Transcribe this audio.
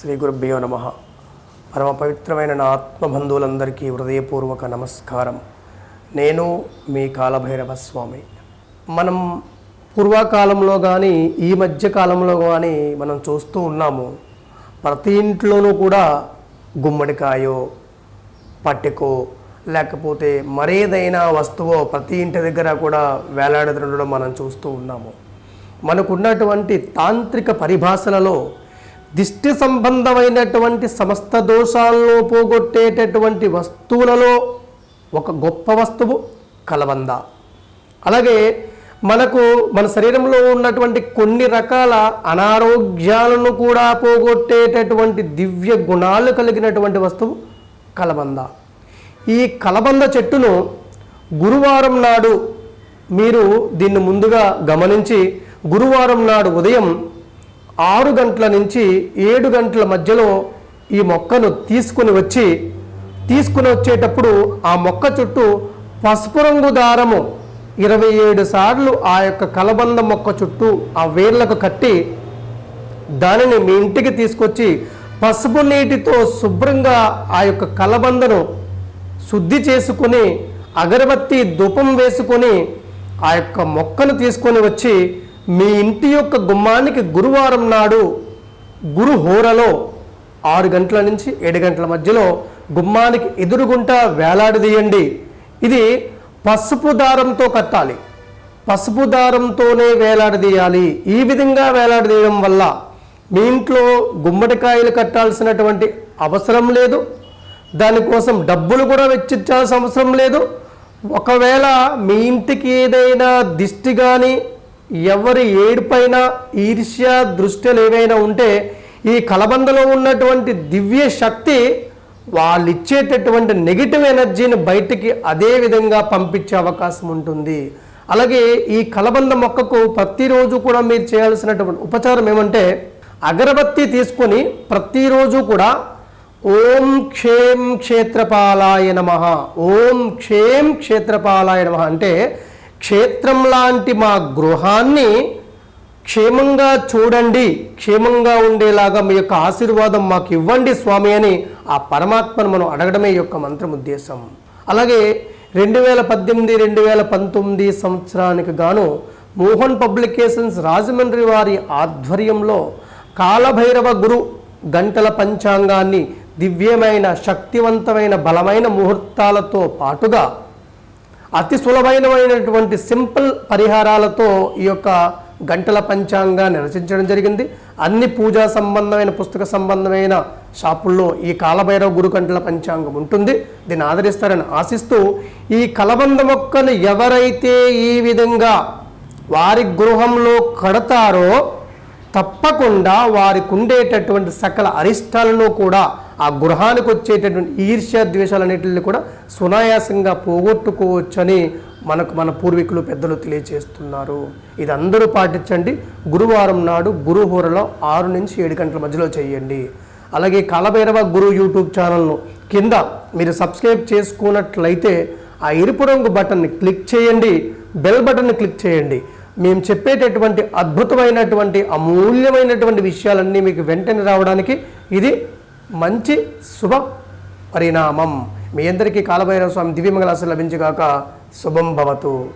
శ్రీ గురుభ్యో నమ. పరమ పవిత్రమైన నా ఆత్మబంధువులందరికీ హృదయపూర్వక నమస్కారం. నేను మీ కాలభైరవ స్వామి మనం పూర్వకాలంలో కానీ ఈ మధ్య కాలంలో కానీ మనం చూస్తూ ఉన్నాము. ప్రతి ఇంట్లోనూ కూడా గుమ్మడికాయో పట్టికో లేకపోతే మరేదైనా వస్తువో ప్రతి ఇంటి దగ్గర కూడా వేలాడుతుండడం మనం చూస్తూ ఉన్నాము. మనకున్నటువంటి తాంత్రిక పరిభాషలలో దిష్టి సంబంధమైనటువంటి సమస్త దోషాలను పోగొట్టేటటువంటి వస్తువులలో ఒక గొప్ప వస్తువు కలబంద. అలాగే మనకు మన శరీరంలో ఉన్నటువంటి కొన్ని రకాల అనారోగ్యాలను కూడా పోగొట్టేటటువంటి దివ్య గుణాలు కలిగినటువంటి వస్తువు కలబంద. ఈ కలబంద చెట్టును గురువారం నాడు మీరు దీన్ని ముందుగా గమనించి గురువారం నాడు ఉదయం ఆరు గంటల నుంచి ఏడు గంటల మధ్యలో ఈ మొక్కను తీసుకుని వచ్చి తీసుకుని వచ్చేటప్పుడు ఆ మొక్క చుట్టూ పసుపు రంగు దారము ఇరవై ఏడు సార్లు ఆ యొక్క కలబంద మొక్క చుట్టూ ఆ వేర్లకు కట్టి దానిని మీ ఇంటికి తీసుకొచ్చి పసుపు నీటితో శుభ్రంగా ఆ యొక్క కలబందను శుద్ధి చేసుకొని అగరబత్తి ధూపం వేసుకొని ఆ యొక్క మొక్కను తీసుకొని వచ్చి మీ ఇంటి యొక్క గుమ్మానికి గురువారం నాడు గురు హోరలో ఆరు గంటల నుంచి ఏడు గంటల మధ్యలో గుమ్మానికి ఎదురుగుంటా వేలాడదీయండి. ఇది పసుపు దారంతో కట్టాలి. పసుపు దారంతోనే వేలాడదీయాలి. ఈ విధంగా వేలాడదీయడం వల్ల మీ ఇంట్లో గుమ్మడికాయలు కట్టాల్సినటువంటి అవసరం లేదు. దానికోసం డబ్బులు కూడా వెచ్చించాల్సిన అవసరం లేదు. ఒకవేళ మీ ఇంటికి ఏదైనా దిష్టి కానీ ఎవరి ఏడుపైన ఈర్ష్య దృష్టిలు ఏవైనా ఉంటే ఈ కలబందలో ఉన్నటువంటి దివ్య శక్తి వాళ్ళు ఇచ్చేటటువంటి నెగిటివ్ ఎనర్జీని బయటికి అదే విధంగా పంపించే అవకాశం ఉంటుంది. అలాగే ఈ కలబంద మొక్కకు ప్రతిరోజు కూడా మీరు చేయాల్సినటువంటి ఉపచారం ఏమంటే అగరబత్తి తీసుకొని ప్రతిరోజు కూడా ఓం క్షేం క్షేత్రపాలాయ నమ ఓం క్షేం క్షేత్రపాలాయ నమ అంటే క్షేత్రం లాంటి మా గృహాన్ని క్షేమంగా చూడండి క్షేమంగా ఉండేలాగా మీ యొక్క ఆశీర్వాదం మాకు ఇవ్వండి స్వామి అని ఆ పరమాత్మను మనం అడగడమే యొక్క మంత్రం ఉద్దేశం. అలాగే రెండు వేల పద్దెనిమిది రెండు వేల పంతొమ్మిది సంవత్సరానికి గాను మోహన్ పబ్లికేషన్స్ రాజమండ్రి వారి ఆధ్వర్యంలో కాలభైరవ గురు గంటల పంచాంగాన్ని దివ్యమైన శక్తివంతమైన బలమైన ముహూర్తాలతో పాటుగా అతి సులభమైనటువంటి సింపుల్ పరిహారాలతో ఈ యొక్క గంటల పంచాంగాన్ని రచించడం జరిగింది. అన్ని పూజా సంబంధమైన పుస్తక సంబంధమైన షాపుల్లో ఈ కాలభైరవ గురు గంటల పంచాంగం ఉంటుంది. దీన్ని ఆదరిస్తారని ఆశిస్తూ ఈ కలబంద మొక్కను ఎవరైతే ఈ విధంగా వారి గృహంలో కడతారో తప్పకుండా వారికి ఉండేటటువంటి సకల అరిష్టాలను కూడా ఆ గృహానికి వచ్చేటటువంటి ఈర్ష్య ద్వేషాలన్నింటిని కూడా సునాయాసంగా పోగొట్టుకోవచ్చని మనకు మన పూర్వీకులు పెద్దలు తెలియజేస్తున్నారు ఇది అందరూ పాటించండి. గురువారం నాడు గురుహోరలో ఆరు నుంచి ఏడు గంటల మధ్యలో చేయండి. అలాగే కాలభైరవ గురు యూట్యూబ్ ఛానల్ను కింద మీరు సబ్స్క్రైబ్ చేసుకున్నట్లయితే ఆ ఎరుపు రంగు బటన్ని క్లిక్ చేయండి. బెల్ బటన్ని క్లిక్ చేయండి. మేము చెప్పేటటువంటి అద్భుతమైనటువంటి అమూల్యమైనటువంటి విషయాలన్నీ మీకు వెంటనే రావడానికి ఇది మంచి శుభ పరిణామం. మీ అందరికీ కాలభైరవ స్వామి దివ్యమంగళాశ లభించుగాక శుభం భవతు.